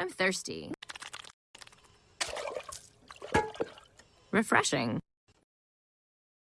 I'm thirsty. Refreshing.